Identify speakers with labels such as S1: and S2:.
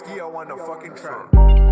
S1: Skio on the fucking track.